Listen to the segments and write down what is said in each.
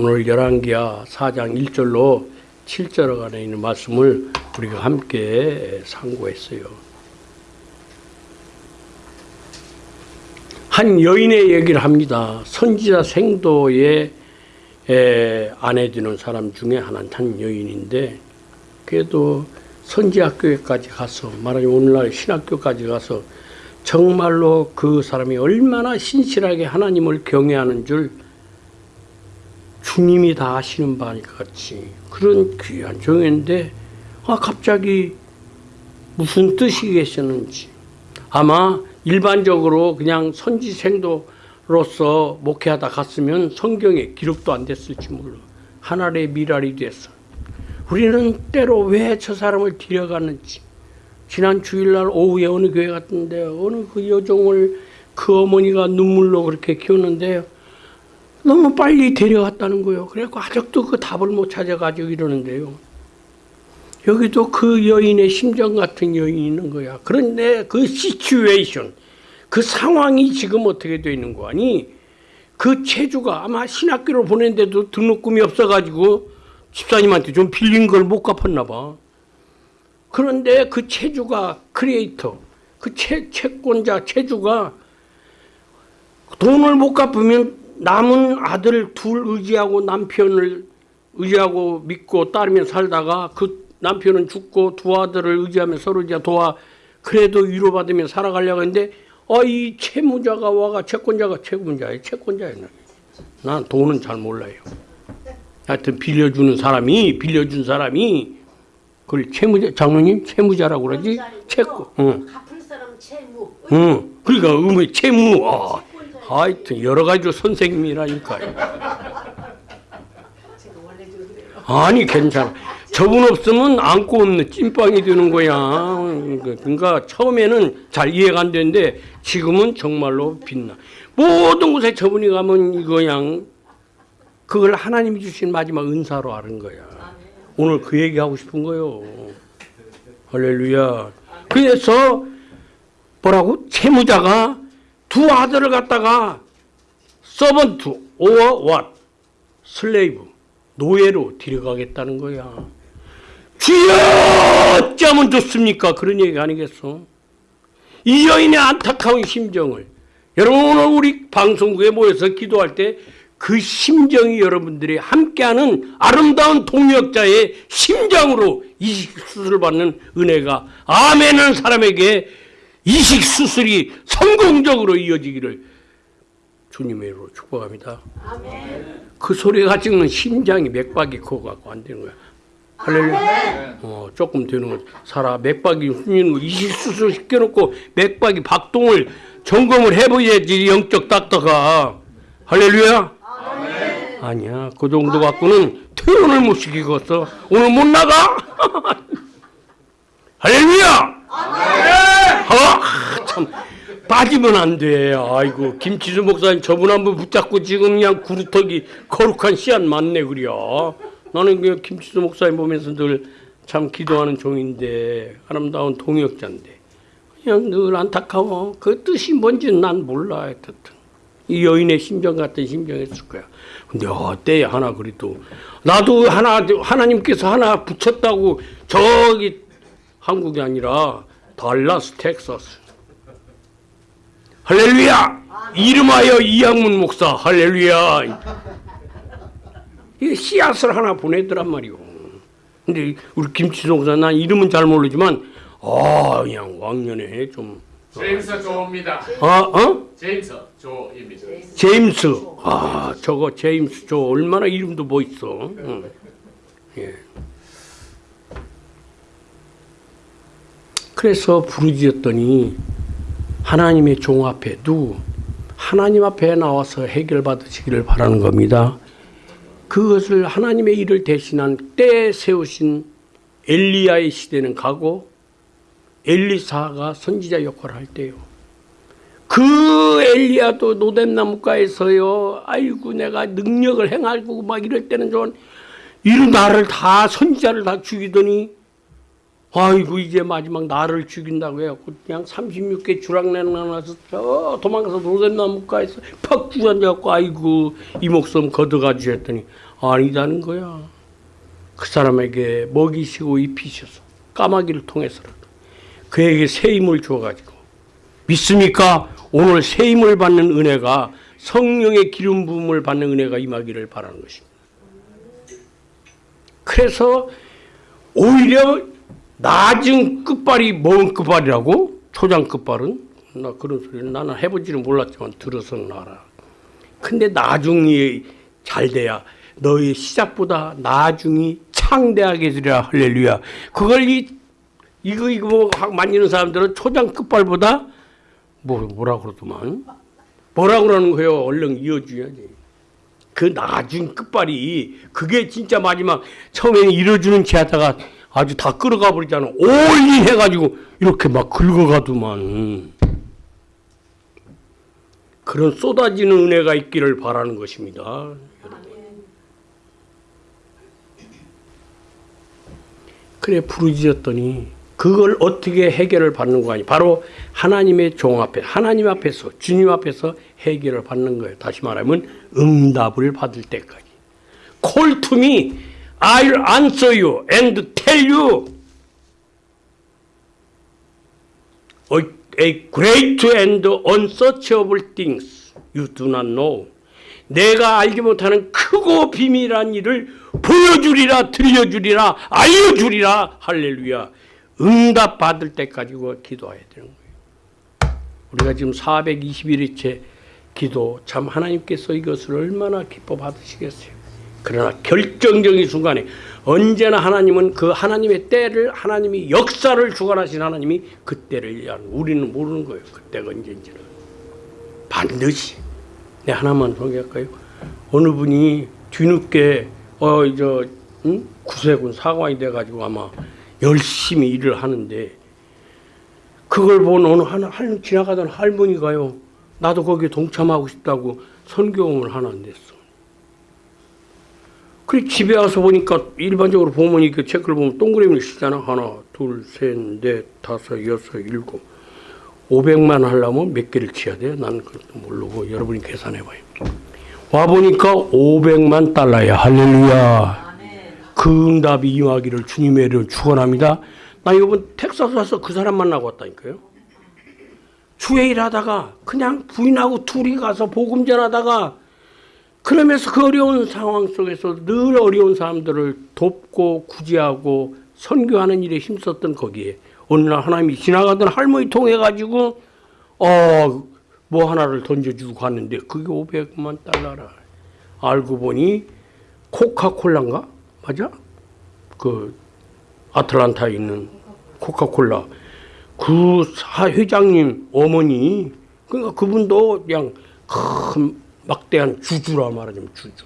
오늘 열왕기하 4장 1절로 7절 안에 있는 말씀을 우리가 함께 상고했어요. 한 여인의 얘기를 합니다. 선지자 생도의 에, 아내 되는 사람 중에 하나는 한 여인인데 그래도 선지학교에까지 가서 말하자면 오늘날 신학교까지 가서 정말로 그 사람이 얼마나 신실하게 하나님을 경외하는 줄 주님이 다 아시는 바니 같이 그런 귀한 종인데 아 갑자기 무슨 뜻이 계셨는지. 아마 일반적으로 그냥 선지 생도로서 목회하다 갔으면 성경에 기록도 안 됐을지 몰라. 하나의 미랄이 됐어 우리는 때로 왜 저 사람을 데려갔는지. 지난 주일날 오후에 어느 교회 갔던데 어느 그 여종을 그 어머니가 눈물로 그렇게 키웠는데 너무 빨리 데려갔다는 거예요. 그래갖고 아직도 그 답을 못 찾아가지고 이러는데요. 여기도 그 여인의 심정 같은 여인이 있는 거야. 그런데 그 situation, 그 상황이 지금 어떻게 되어 있는 거 아니? 그 채주가 아마 신학교를 보냈는데도 등록금이 없어가지고 집사님한테 좀 빌린 걸 못 갚았나 봐. 그런데 그 채주가 creditor, 그 채, 채권자 체주가 돈을 못 갚으면 남은 아들 둘 의지하고 남편을 의지하고 믿고 따르며 살다가 그 남편은 죽고 두 아들을 의지하며 서로 이제 도와 그래도 위로받으며 살아가려고 했는데 어, 이 채무자가 와가 채권자가 채권자예요. 채권자예요. 난 돈은 잘 몰라요. 하여튼 빌려주는 사람이 빌려준 사람이 그걸 채무자 장로님 채무자라고 그러지 채권 응. 갚을 사람 채무. 응. 그러니까 의무 채무 아, 하여튼 여러 가지로 선생님이라니까요. 아니 괜찮아. 저분 없으면 안고 없는 찐빵이 되는 거야. 그러니까 처음에는 잘 이해가 안 되는데 지금은 정말로 빛나. 모든 곳에 저분이 가면 이거 그냥 그걸 하나님이 주신 마지막 은사로 아는 거야. 오늘 그 얘기 하고 싶은 거요. 할렐루야. 그래서 뭐라고 채무자가 두 아들을 갖다가 서번트 or what 슬레이브 노예로 데려가겠다는 거야. 주여 어쩌면 좋습니까? 그런 얘기가 아니겠어? 이 여인의 안타까운 심정을 여러분 오늘 우리 방송국에 모여서 기도할 때 그 심정이 여러분들이 함께하는 아름다운 동역자의 심정으로 이식 수술을 받는 은혜가 아멘하는 사람에게 이식 수술이 성공적으로 이어지기를 주님의 이름으로 축복합니다. 그 소리가 찍는 심장이 맥박이 그거 갖고 안 되는 거야. 할렐루야. 어, 조금 되는 거. 살아 맥박이 훈이는 거 이식 수술 시켜 놓고 맥박이 박동을 점검을 해 봐야지 영적 닥터가. 할렐루야. 아니야. 그 정도 갖고는 퇴원을 못 시키겠어. 오늘 못 나가? 할렐루야! 아, 참. 빠지면 안 돼. 아이고, 김치수 목사님 저분 한번 붙잡고 지금 그냥 구루터기 거룩한 씨앗 맞네, 그려. 나는 그 김치수 목사님 보면서 늘 참 기도하는 종인데, 아름다운 동역자인데. 그냥 늘 안타까워. 그 뜻이 뭔지는 난 몰라, 하여튼. 이 여인의 심정 같은 심정이었을 거야. 근데 어때 하나 그래도 나도 하나 하나님께서 하나 붙였다고 저기 한국이 아니라 달라스 텍사스 할렐루야 이름하여 이양문 목사 할렐루야 이 씨앗을 하나 보내더란 말이오. 근데 우리 김치동 목사 난 이름은 잘 모르지만 아 그냥 왕년에 좀 제임스 조입니다. 아, 어? 제임스 조입니다. 제임스. 아, 저거 제임스 저 얼마나 이름도 멋있어. 응. 예. 그래서 부르짖었더니 하나님의 종 앞에 누 하나님 앞에 나와서 해결받으시기를 바라는 겁니다. 그것을 하나님의 일을 대신한 때에 세우신 엘리야의 시대는 가고 엘리사가 선지자 역할을 할 때요. 그 엘리야도 노뎀나무가에서요. 아이고 내가 능력을 행하고 막 이럴 때는 좀 이런 나를 다 선지자를 다 죽이더니 아이고 이제 마지막 나를 죽인다고 해갖고 그냥 36개 주락내는 나서 저 도망가서 노잼나무가에서 팍 주앉아갖고 아이고 이 목숨 걷어가지 했더니 아니다는 거야. 그 사람에게 먹이시고 입히셔서 까마귀를 통해서라도 그에게 새 힘을 주어가지고 믿습니까? 오늘 새 힘을 받는 은혜가 성령의 기름 부음을 받는 은혜가 임하기를 바라는 것입니다. 그래서 오히려 낮은 끝발이 먼 끝발이라고 초장 끝발은 나 그런 소리를 나는 해보지는 몰랐지만 들어서는 알아. 근데 나중이 잘 돼야 너의 시작보다 나중이 창대하게 되리라 할렐루야. 그걸 이 이거 이거 뭐 만지는 사람들은 초장 끝발보다 뭐 뭐라 그러더만 뭐라 그러는 거예요. 얼른 이어줘야지. 그 나중 끝발이 그게 진짜 마지막 처음에는 이뤄주는 체 하다가 아주 다 끌어가 버리잖아. 올인 해가지고 이렇게 막 긁어가더만. 그런 쏟아지는 은혜가 있기를 바라는 것입니다. 그래 부르짖었더니 그걸 어떻게 해결을 받는 거 아니? 바로 하나님의 종 앞에 하나님 앞에서 주님 앞에서 해결을 받는 거예요. 다시 말하면 응답을 받을 때까지. To me, I'll answer you and tell you a, great and unsearchable things you do not know. 내가 알지 못하는 크고 비밀한 일을 보여주리라, 들려주리라, 알려주리라. 할렐루야. 응답 받을 때까지 기도해야 되는 거예요. 우리가 지금 421일째 기도 참 하나님께서 이것을 얼마나 기뻐 받으시겠어요. 그러나 결정적인 순간에 언제나 하나님은 그 하나님의 때를 하나님이 역사를 주관하신 하나님이 그 때를 얘기하는 우리는 모르는 거예요. 그때가 언제인지는 반드시 내 하나만 소개할까요? 어느 분이 뒤늦게 어 저 응? 구세군 사관이 돼가지고 아마 열심히 일을 하는데 그걸 본 어느 하나 할 지나가던 할머니가요. 나도 거기에 동참하고 싶다고 선교음을 하나 냈어. 그래 집에 와서 보니까 일반적으로 보면 이렇게 체크를 보면 동그라미를 쓰잖아. 하나, 둘, 셋, 넷, 다섯, 여섯, 일곱. 500만 하려면 몇 개를 치야 돼요? 나는 그것도 모르고 여러분이 계산해 봐요. 와 보니까 500만 달러야. 할렐루야. 그 응답이 임하기를 주님의 이름으로 축원합니다. 나 이번 텍사스 와서 그 사람 만나고 왔다니까요. 주회 일하다가 그냥 부인하고 둘이 가서 복음 전하다가 그러면서 그 어려운 상황 속에서 늘 어려운 사람들을 돕고 구제하고 선교하는 일에 힘썼던 거기에 어느 날 하나님이 지나가던 할머니 통해 가지고 어 뭐 하나를 던져주고 갔는데 그게 500만 달러라. 알고 보니 코카콜라인가 맞아? 그 아틀란타에 있는 코카콜라 그 사- 회장님 어머니 그러니까 그분도 그냥 큰 막대한 주주라 말하자면 주주.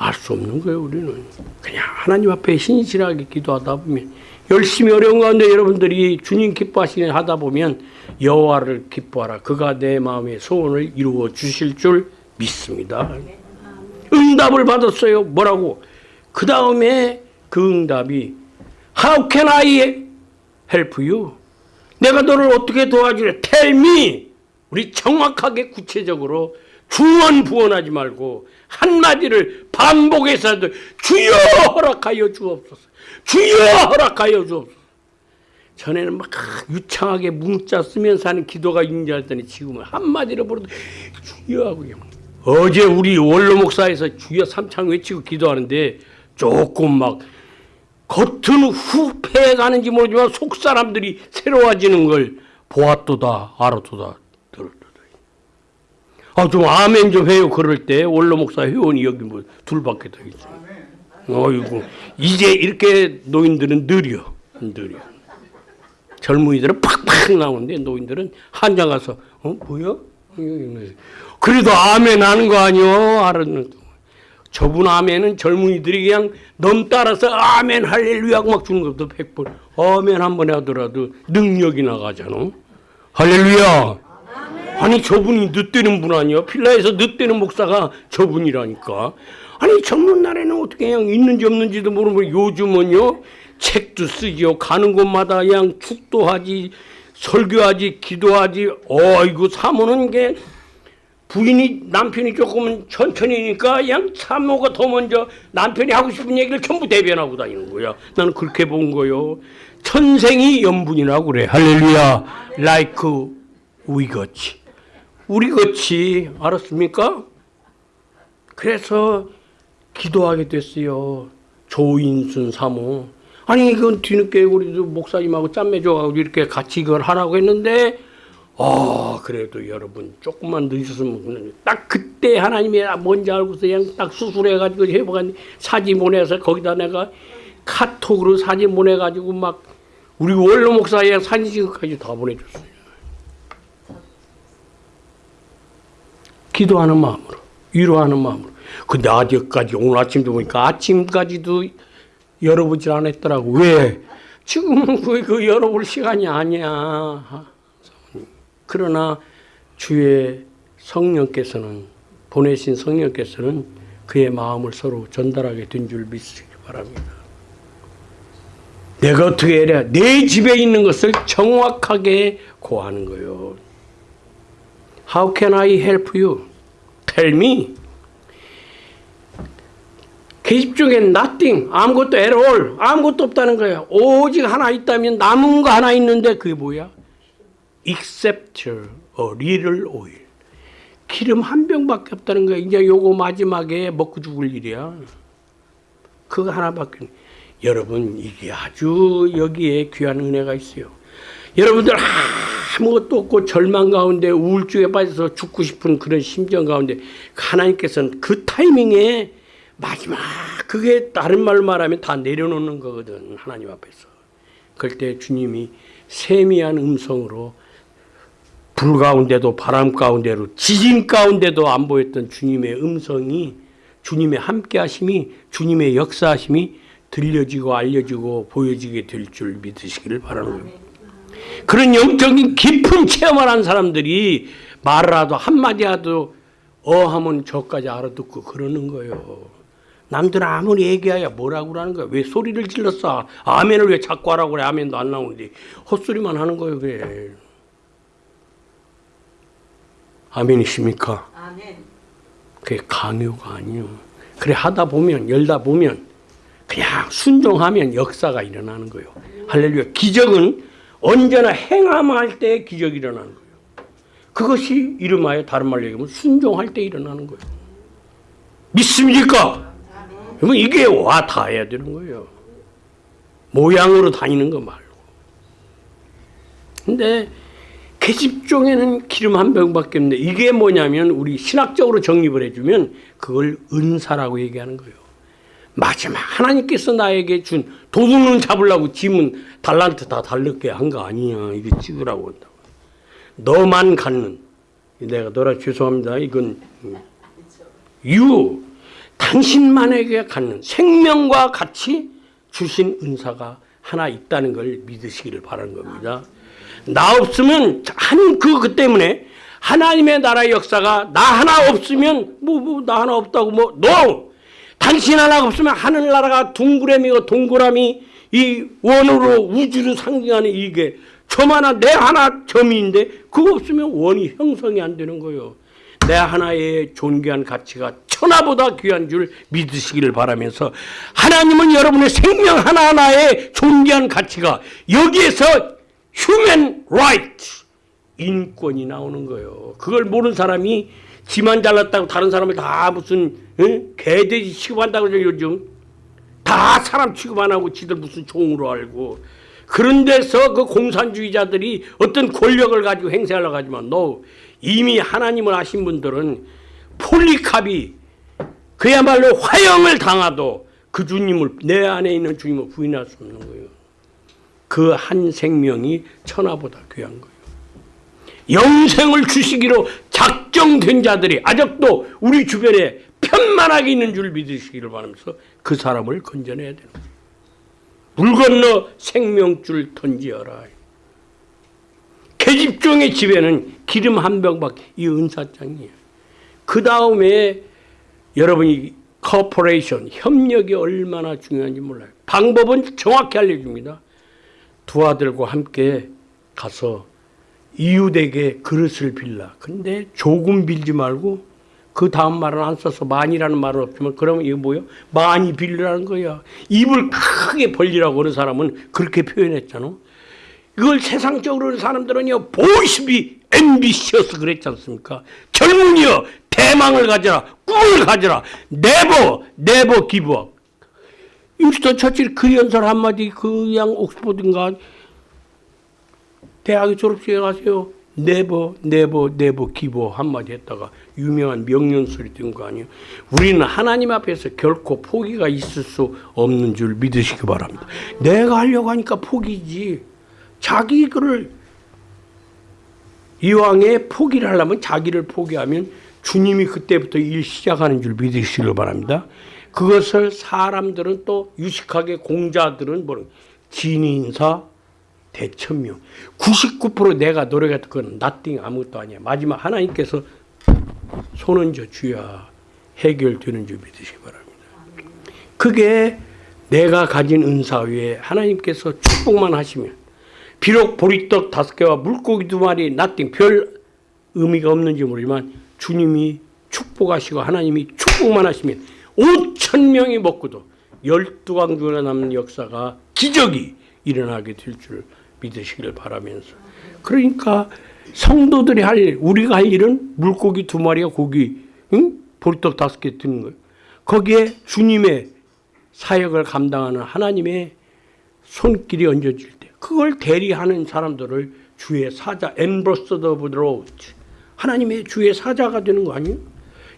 알 수 없는 거예요 우리는 그냥 하나님 앞에 신실하게 기도하다 보면 열심히 어려운 가운데 여러분들이 주님 기뻐하시는 하다 보면 여호와를 기뻐하라 그가 내 마음의 소원을 이루어 주실 줄 믿습니다. 응답을 받았어요. 뭐라고? 그 다음에 그 응답이 How can I help you? 내가 너를 어떻게 도와주래? Tell me. 우리 정확하게 구체적으로 주원 부원하지 말고 한마디를 반복해서도 주여 허락하여 주옵소서. 주여 허락하여 주옵소서. 전에는 막 유창하게 문자 쓰면서 하는 기도가 인자했더니 지금은 한마디로 부르도 주여 하고 어제 우리 원로 목사에서 주여 삼창 외치고 기도하는데 조금 막 겉은 후패 가는지 모르지만 속 사람들이 새로워지는 걸 보았도다 알았도다. 아 좀 아멘 좀 해요 그럴 때 원로 목사 회원이 여기 뭐 둘밖에 더 있어. 어이구 이제 이렇게 노인들은 느려 느려. 젊은이들은 팍팍 나오는데 노인들은 한장 가서 어 뭐야? 그래도 아멘 하는 거 아니요? 알았는 저분 아멘은 젊은이들이 그냥 넘 따라서 아멘 할렐루야 막 주는 것도 백번 아멘 한 번 하더라도 능력이 나가잖아. 할렐루야. 아 니 저분이 늦대는 분 아니야? 필라에서 늦대는 목사가 저분이라니까. 아니 젊은 날에는 어떻게 그냥 있는지 없는지도 모르고 요즘은요 책도 쓰지요. 가는 곳마다 그냥 축도하지 설교하지 기도하지. 어이구 사모는 게 부인이 남편이 조금 천천히니까 그냥 사모가 더 먼저 남편이 하고 싶은 얘기를 전부 대변하고 다니는 거야. 나는 그렇게 본 거요. 천생이 연분이라고 그래. 할렐루야. like 우리같이. 우리같이 알았습니까? 그래서 기도하게 됐어요. 조인순 사모. 아니 이건 뒤늦게 우리도 목사님하고 짬매 줘가지고 이렇게 같이 이걸 하라고 했는데 아 그래도 여러분 조금만 늦었으면 딱 그때 하나님이 뭔지 알고서 그냥 딱 수술해가지고 회복한 사진 보내서 거기다 내가 카톡으로 사진 보내가지고 막 우리 원로 목사의 사진 찍어까지 다 보내줬어요. 기도하는 마음으로 위로하는 마음으로. 근데 아직까지 오늘 아침도 보니까 아침까지도 열어보질 않았더라고. 왜? 지금은 그, 그 열어볼 시간이 아니야. 그러나 주의 성령께서는 보내신 성령께서는 그의 마음을 서로 전달하게 된 줄 믿으시기 바랍니다. 내가 어떻게 해야 돼? 내 집에 있는 것을 정확하게 고하는 거요. How can I help you? Me. 계집 중에 nothing, 아무것도 at all, 아무것도 없다는 거예요. 오직 하나 있다면 남은 거 하나 있는데 그게 뭐야? except a little oil. 기름 한 병밖에 없다는 거야. 이제 요거 마지막에 먹고 죽을 일이야. 그거 하나밖에. 여러분 이게 아주 여기에 귀한 은혜가 있어요. 여러분들 아무것도 없고 절망 가운데 우울증에 빠져서 죽고 싶은 그런 심정 가운데 하나님께서는 그 타이밍에 마지막 그게 다른 말로 말하면 다 내려놓는 거거든 하나님 앞에서. 그럴 때 주님이 세미한 음성으로 불 가운데도 바람 가운데로 지진 가운데도 안 보였던 주님의 음성이 주님의 함께하심이 주님의 역사하심이 들려지고 알려지고 보여지게 될 줄 믿으시기를 바라는 거예요. 그런 영적인 깊은 체험을 한 사람들이 말을 하도 한마디 하도 어하면 저까지 알아듣고 그러는 거예요. 남들 아무리 얘기하야 뭐라고 그러는 거야. 왜 소리를 질렀어? 아멘을 왜 자꾸 하라고 그래. 아멘도 안 나오는데 헛소리만 하는 거예요. 그래. 아멘이십니까? 아멘. 그게 강요가 아니요. 그래 하다 보면 열다 보면 그냥 순종하면 역사가 일어나는 거예요. 할렐루야. 기적은 언제나 행함할 때 기적이 일어나는 거예요. 그것이 이름하여 다른 말로 얘기하면 순종할 때 일어나는 거예요. 믿습니까? 그러면 이게 와 닿아야 되는 거예요. 모양으로 다니는 거 말고. 근데 계집종에는 기름 한 병밖에 없는데 이게 뭐냐면 우리 신학적으로 정립을 해주면 그걸 은사라고 얘기하는 거예요. 마지막 하나님께서 나에게 준 도둑은 잡으려고 짐은 달란트 다 달렸게 한 거 아니야. 이게 찍으라고 한다고. 너만 갖는 내가 너라 죄송합니다. 이건 유 당신만에게 갖는 생명과 같이 주신 은사가 하나 있다는 걸 믿으시기를 바라는 겁니다. 나 없으면 한그 때문에 하나님의 나라의 역사가 나 하나 없으면 뭐 뭐 나 하나 없다고 뭐 no 당신 하나 없으면 하늘나라가 둥그레미고 동그라미 이 원으로 우주를 상징하는 이게 저만한 내 하나 점인데 그거 없으면 원이 형성이 안 되는 거예요. 내 하나의 존귀한 가치가 천하보다 귀한 줄 믿으시기를 바라면서 하나님은 여러분의 생명 하나하나의 존귀한 가치가 여기에서 human right 인권이 나오는 거예요. 그걸 모르는 사람이 지만 잘났다고 다른 사람을 다 무슨 응? 개돼지 취급한다고 그러죠 요즘 다 사람 취급 안 하고 지들 무슨 종으로 알고 그런 데서 그 공산주의자들이 어떤 권력을 가지고 행세하려고 하지만 너 이미 하나님을 아신 분들은 폴리캅이 그야말로 화형을 당하도 그 주님을 내 안에 있는 주님을 부인할 수 없는 거예요. 그 한 생명이 천하보다 귀한 거예요. 영생을 주시기로 작정된 자들이 아직도 우리 주변에 편만하게 있는 줄 믿으시기를 바라면서 그 사람을 건져내야 되는 거예요. 물 건너 생명줄 던지어라. 계집종의 집에는 기름 한 병밖에 이 은사장이에요. 그 다음에 여러분이 cooperation 협력이 얼마나 중요한지 몰라요. 방법은 정확히 알려줍니다. 두 아들과 함께 가서 이웃에게 그릇을 빌라. 근데 조금 빌지 말고 그 다음 말은 안 써서 많이라는 말은 없지만 그러면 이거 뭐요? 많이 빌리라는 거야. 입을 크게 벌리라고 하는 사람은 그렇게 표현했잖아. 이걸 세상적으로 사람들은요 Boys be ambitious 그랬지 않습니까? 젊은이여 대망을 가져라 꿈을 가져라 never never give up 윈스턴 처칠 그 연설 한마디 그양 옥스퍼드인가 대학에 졸업식에 가세요. never never never give 한마디 했다가 유명한 명연설이 된 거 아니에요? 우리는 하나님 앞에서 결코 포기가 있을 수 없는 줄 믿으시기 바랍니다. 내가 하려고 하니까 포기지. 자기 글을 이왕에 포기를 하려면 자기를 포기하면 주님이 그때부터 일 시작하는 줄 믿으시길 바랍니다. 그것을 사람들은 또 유식하게 공자들은 뭐는 진인사 대천명 99% 내가 노력했던 건 나띵 아무것도 아니야. 마지막 하나님께서 손은 저 주야 해결되는 줄 믿으시기 바랍니다. 그게 내가 가진 은사 위에 하나님께서 축복만 하시면 비록 보리떡 다섯 개와 물고기 두 마리 나띵 별 의미가 없는지 모르지만 주님이 축복하시고 하나님이 축복만 하시면 5천 명이 먹고도 열두 광주리가 남는 역사가 기적이 일어나게 될 줄 믿으시기를 바라면서 그러니까 성도들이 할 일, 우리가 할 일은 물고기 두 마리와 고기, 응? 보리떡 다섯 개 드는 거예요. 거기에 주님의 사역을 감당하는 하나님의 손길이 얹어질 때 그걸 대리하는 사람들을 주의 사자 ambassador of Lord 하나님의 주의 사자가 되는 거 아니에요?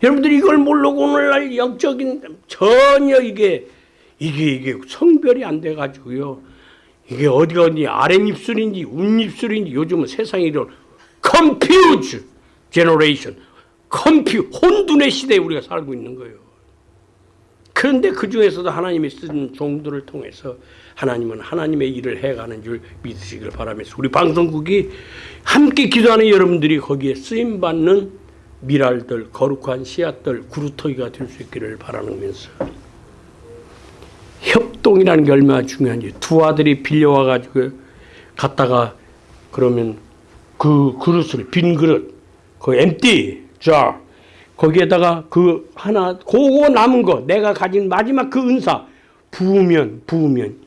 여러분들이 이걸 모르고 오늘날 영적인 전혀 이게 이게 이게 성별이 안 돼 가지고요. 이게 어디가 어디 아랫입술인지 윗입술인지 요즘은 세상이 이런 confuse generation confu- 혼돈의 시대에 우리가 살고 있는 거예요. 그런데 그 중에서도 하나님이 쓴 종들을 통해서 하나님은 하나님의 일을 해가는 줄 믿으시길 바라면서 우리 방송국이 함께 기도하는 여러분들이 거기에 쓰임 받는 미랄들 거룩한 씨앗들 구루터기가 될 수 있기를 바라면서 협동이라는 게 얼마나 중요한지. 두 아들이 빌려와 가지고 갔다가 그러면 그 그릇을 빈 그릇 그 엠티 자 거기에다가 그 하나 그거 남은 거 내가 가진 마지막 그 은사 부으면 부으면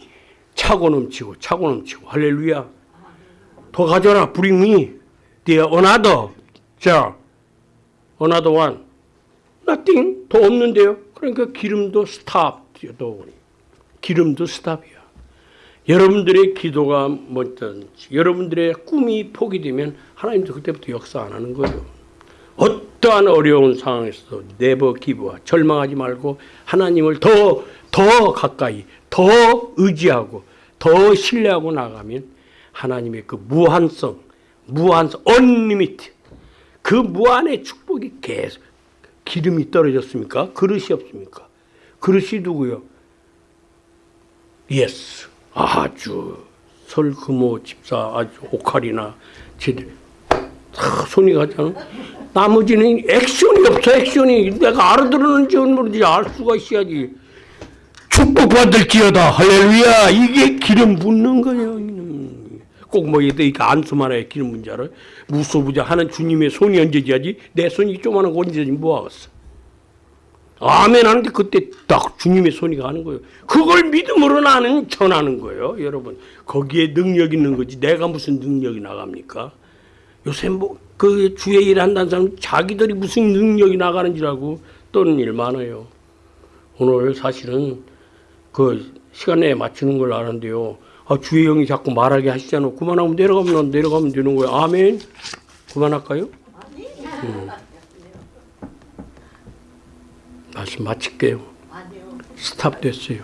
차고 넘치고 차고 넘치고 할렐루야. 더 가져라 me the another jar another nothing 더 없는데요. 그러니까 기름도 stop 기름도 stop이야 여러분들의 기도가 뭐든지 여러분들의 꿈이 포기되면 하나님도 그때부터 역사 안 하는 거예요 어떠한 어려운 상황에서도 never give up 절망하지 말고 하나님을 더, 더 가까이, 더 의지하고, 더 신뢰하고 나가면 하나님의 그 무한성, 무한성, unlimit, 그 무한의 축복이 계속 기름이 떨어졌습니까? 그릇이 없습니까? 그릇이 누구요? yes. 아주 설금호 집사 아주 오카리나 제들 다 손이 가잖아. 나머지는 액션이 없어 액션이. 내가 알아들었는지 모르지 알 수가 있어야지. 축복받을지어다. 할렐루야. 이게 기름 붓는 거예요 꼭뭐 이렇게 안수만 해 기름 알아? 무소부자 하는 주님의 손이 얹어져야지? 내 손이 조그마한 거 얹어지면 뭐하겠어 아멘 하는데 그때 딱 주님의 손이 가는 거예요 그걸 믿음으로 나는 전하는 거예요 여러분 거기에 능력 있는 거지 내가 무슨 능력이 나갑니까 요새 뭐 그 주의 일 한다는 사람 자기들이 무슨 능력이 나가는 줄 알고 떠는 일 많아요. 오늘 사실은 그 시간에 맞추는 걸 아는데요. 아, 주의 영이 자꾸 말하게 하시잖아. 그만하면 내려가면 내려가면 되는 거예요. 아멘. 그만할까요? 음. 말씀 마칠게요. 스탑 됐어요.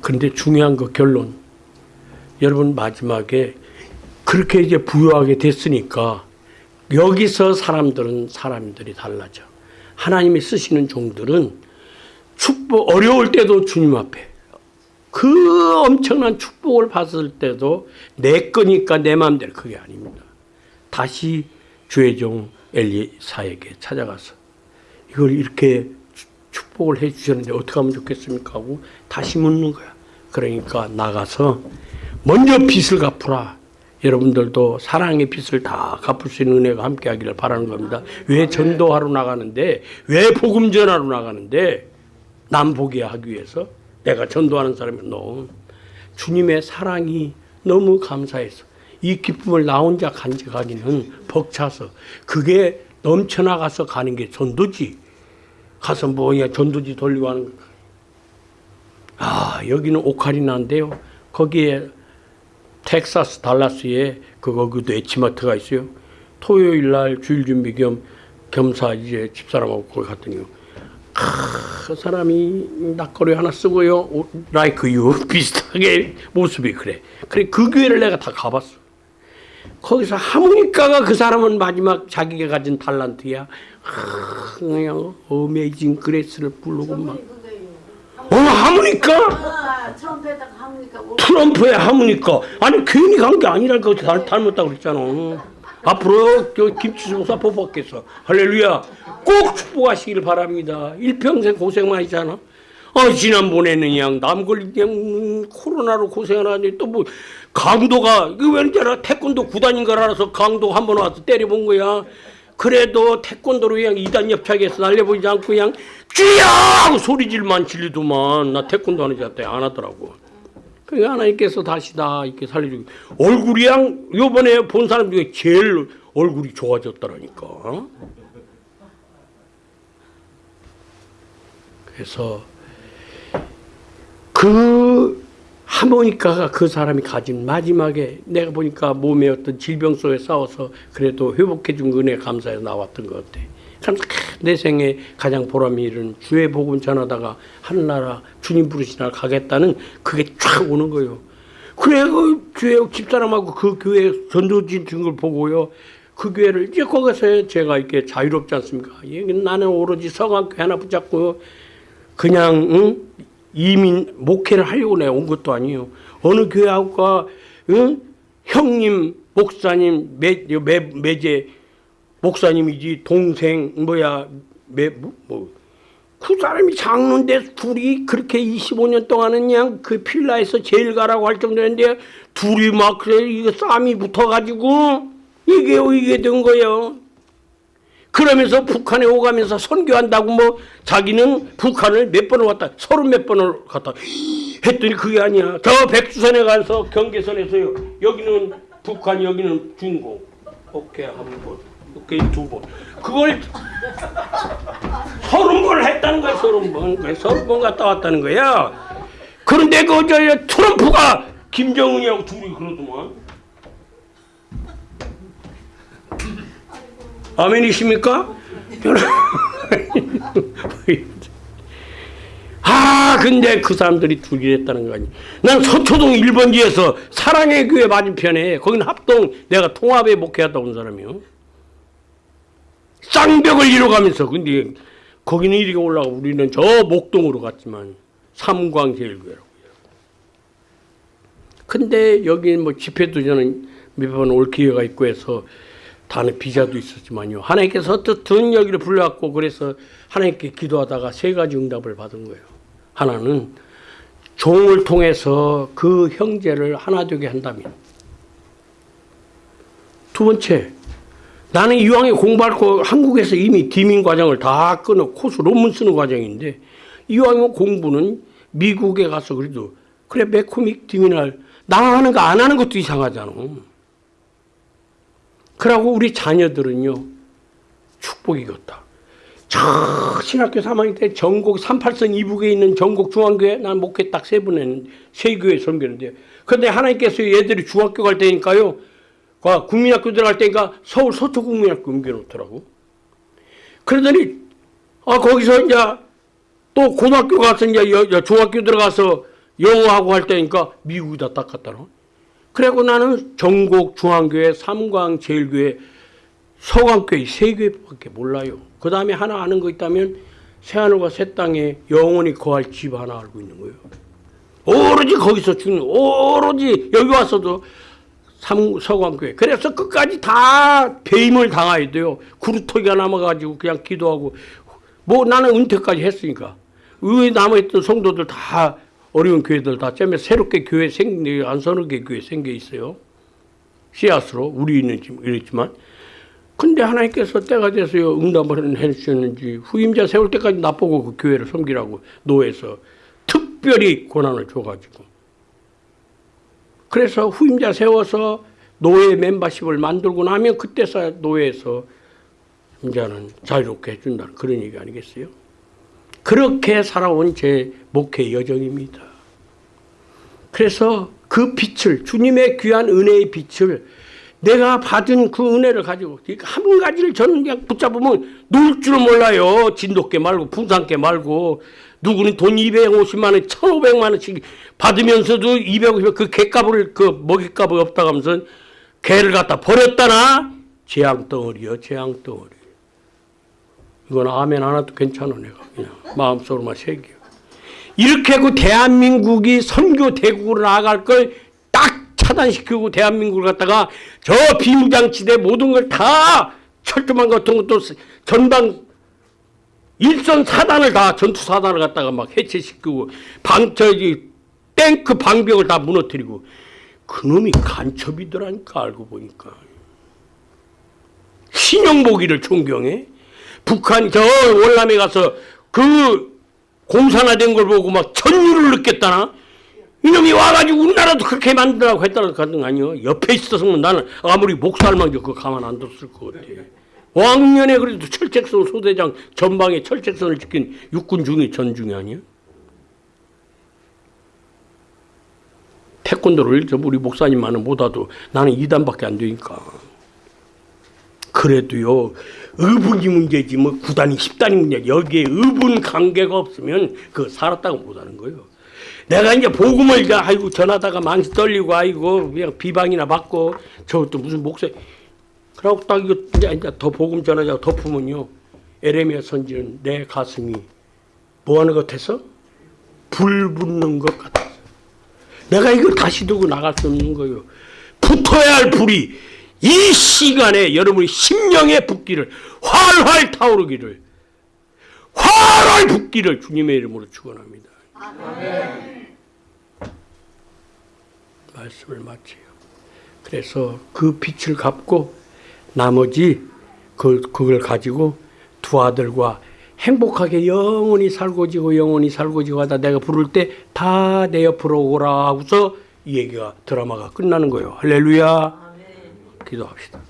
그런데 중요한 거 결론. 여러분 마지막에 그렇게 이제 부유하게 됐으니까 여기서 사람들은 사람들이 달라져. 하나님이 쓰시는 종들은 축복 어려울 때도 주님 앞에 그 엄청난 축복을 받을 때도 내 거니까 내 마음대로 그게 아닙니다. 다시 주의 종 엘리사에게 찾아가서 이걸 이렇게 추- 축복을 해 주셨는데 어떻게 하면 좋겠습니까 하고 다시 묻는 거야. 그러니까 나가서 먼저 빚을 갚으라. 여러분들도 사랑의 빚을 다 갚을 수 있는 은혜가 함께 하기를 바라는 겁니다. 왜 전도하러 나가는데 왜 복음 전하러 나가는데 남 보게 하기 위해서 내가 전도하는 사람이 너 주님의 사랑이 너무 감사해서 이 기쁨을 나 혼자 간직하기는 벅차서 그게 넘쳐나가서 가는 게 전도지 가서 뭐야 전도지 돌리고 하는 거. 아 여기는 오카리나인데요 거기에 텍사스 달라스에 그거 그 에치마트가 있어요 토요일 날 주일 준비 겸 겸사 이제 집사람하고 거기 갔더니요 그 사람이 낯거리 하나 쓰고요. 라이크 유 비슷하게 모습이 그래. 그래 그 교회를 내가 다 가봤어. 거기서 하모니카가 그 사람은 마지막 자기가 가진 달란트야. 아, 그냥 어메이징 그레스를 부르고 막. 어 하모니카? 아, 오- 트럼프의 하모니카. 아니 괜히 간 게 아니라니까 닮- 닮았다고 그랬잖아. 앞으로 저 김치수 목사 뽑았겠어. 할렐루야. 꼭 축복하시길 바랍니다. 일평생 고생 많이 잖아. 아, 지난번에는 그냥 남 걸리 그냥 음, 코로나로 고생을 하니 또뭐 강도가 이거 왠지 알아? 태권도 구단인 걸 알아서 강도 한 번 와서 때려본 거야. 그래도 태권도로 그냥 이단 협착해서 날려보지 않고 그냥 쥐야 하고 소리질만 질리더만 나 태권도 하는 자한테 안 하더라고. 그러니까 하나님께서 다시 다 이렇게 살려주고 얼굴이 양 요번에 본 사람 중에 제일 얼굴이 좋아졌더라니까. 그래서 그 하모니카가 그 사람이 가진 마지막에 내가 보니까 몸에 어떤 질병 속에 싸워서 그래도 회복해 준 은혜 감사해서 나왔던 것 같아. 그래서 내 생에 가장 보람이 있는 주의 복음 전하다가 하늘나라 주님 부르신 날 가겠다는 그게 쫙 오는 거예요. 그래 그 주의 집사람하고 그 교회 전도진 등을 보고요. 그 교회를 이제 거기서 제가 이렇게 자유롭지 않습니까? 예, 나는 오로지 서강교회 하나 붙잡고 그냥 응? 이민 목회를 하려고 내가 온 것도 아니에요. 어느 교회하고가 응? 형님 목사님 매, 매, 매제 목사님이지 동생 뭐야 매, 뭐, 뭐. 그 사람이 장로인데 둘이 그렇게 25년 동안은 그냥 그 필라에서 제일 가라고 할 정도였는데 둘이 막 그래 이거 싸움이 붙어가지고 이게 이게 된 거예요. 그러면서 북한에 오가면서 선교한다고 뭐 자기는 북한을 몇 번을 왔다 서른 몇 번을 갔다. 했더니 그게 아니야. 저 백두산에 가서 경계선에서요. 여기는 북한 여기는 중국. 오케이 한번. 오케이 두번. 그걸 서른 번을 했다는 거야 서른 번. 서른 번 갔다 왔다는 거야. 그런데 그저 트럼프가 김정은이하고 둘이 그러더만 아멘이십니까? 아, 근데 그 사람들이 둘이 했다는 거 아니야. 난 서초동 1번지에서 사랑의 교회 맞은편에, 거기는 합동, 내가 통합에 목회하다 온 사람이요. 쌍벽을 이뤄가면서, 근데 거기는 이리가 올라가고 우리는 저 목동으로 갔지만, 삼광제일교회라고. 근데 여기 뭐 집회도 저는 몇 번 올 기회가 있고 해서 다는 비자도 있었지만요. 하나님께서 어떻든 여기를 불러왔고 그래서 하나님께 기도하다가 세 가지 응답을 받은 거예요. 하나는 종을 통해서 그 형제를 하나 되게 한다면. 두 번째, 나는 이왕에 공부할 거 한국에서 이미 디민 과정을 다 끊어 코스 논문 쓰는 과정인데 이왕이면 공부는 미국에 가서 그래도 그래 매코믹 디민을 나 하는 거 안 하는 것도 이상하잖아. 그러고 우리 자녀들은요 축복이겠다. 저 신학교 3학년 때 전국 38선 이북에 있는 전국 중앙교회 난 목회 딱 세 번 했는데 세 교회 섬겼는데 근데 하나님께서 얘들이 중학교 갈 때니까요 과 국민학교 들어갈 때니까 서울 서초국민학교 옮겨놓더라고. 그러더니 아 거기서 이제 또 고등학교 가서 이제 여- 여- 중학교 들어가서 영어하고 할 때니까 미국에다 딱 갔다 놔 그리고 나는 전국 중앙교회, 삼광 제일교회, 서광교회 세 교회밖에 몰라요. 그 다음에 하나 아는 거 있다면 새하늘과 새 땅에 영원히 거할 집 하나 알고 있는 거예요. 오로지 거기서 주는 오로지 여기 와서도 삼, 서광교회. 그래서 끝까지 다 배임을 당해야 돼요. 구루터기가 남아가지고 그냥 기도하고. 뭐 나는 은퇴까지 했으니까. 의회 남아있던 성도들 다 어려운 교회들 다 째면 새롭게 교회 생겨, 안선하게 교회 생겨 있어요. 씨앗으로. 우리는 지금 이랬지만. 근데 하나님께서 때가 돼서요 응답을 해주셨는지 후임자 세울 때까지 나보고 그 교회를 섬기라고 노예에서 특별히 권한을 줘가지고 그래서 후임자 세워서 노예 멤버십을 만들고 나면 그때서 노예에서 이제는 자유롭게 해준다는 그런 얘기 아니겠어요? 그렇게 살아온 제 목회 여정입니다. 그래서 그 빛을 주님의 귀한 은혜의 빛을 내가 받은 그 은혜를 가지고 한 가지를 저는 그냥 붙잡으면 놀줄 몰라요. 진돗개 말고 풍산개 말고 누구는 돈 250만 원, 1,500만 원씩 받으면서도 250만 그 개값을 그 먹이값이 없다 하면서 개를 갖다 버렸다나 재앙 덩어리요, 재앙 덩어리. 이건 아멘 하나도 괜찮아 내가. 그냥 마음속으로만 새겨. 이렇게 그 대한민국이 선교 대국으로 나아갈 걸 딱 차단시키고 대한민국을 갖다가 저 비무장지대 모든 걸 다 철조망 같은 것도 전방 일선 사단을 다 전투 사단을 갖다가 막 해체시키고 방 저기 탱크 방벽을 다 무너뜨리고. 그놈이 간첩이더라니까 알고 보니까. 신영복이를 존경해 북한 저 월남에 가서 그 공산화된 걸 보고 막 전율을 느꼈다나? 이놈이 와가지고 우리나라도 그렇게 만들라고 했다는 거 아니요? 옆에 있었으면 나는 아무리 목살만 그거 가만 안 뒀을 것 같아. 왕년에 그래도 철책선 소대장 전방에 철책선을 지킨 육군 중위 전중이 아니야? 태권도를 저 우리 목사님만은 못하도 나는 2단밖에 안 되니까. 그래도요 의분이 문제지 뭐 9단이 10단이 문제 여기에 의분 관계가 없으면 그 살았다고 못하는 거예요. 내가 이제 복음을 이제 아이고 전하다가 망치 떨리고 아이고 그냥 비방이나 받고 저것도 무슨 목사. 그러고 딱 이거 이제 이제 더 복음 전하자고 덮으면요. 에레미야 선지는 내 가슴이 뭐 하는 것 같아서? 불 붙는 것 같아서. 내가 이걸 다시 두고 나갈 수 없는 거예요. 붙어야 할 불이 이 시간에 여러분이 심령의 붓기를 활활 타오르기를 활활 붓기를 주님의 이름으로 축원합니다. 말씀을 마쳐요. 그래서 그 빛을 갚고 나머지 그, 그걸 가지고 두 아들과 행복하게 영원히 살고지고 영원히 살고지고 하다 내가 부를 때 다 내 옆으로 오라 하고서 이 얘기가 드라마가 끝나는 거예요. 할렐루야. 기도합시다.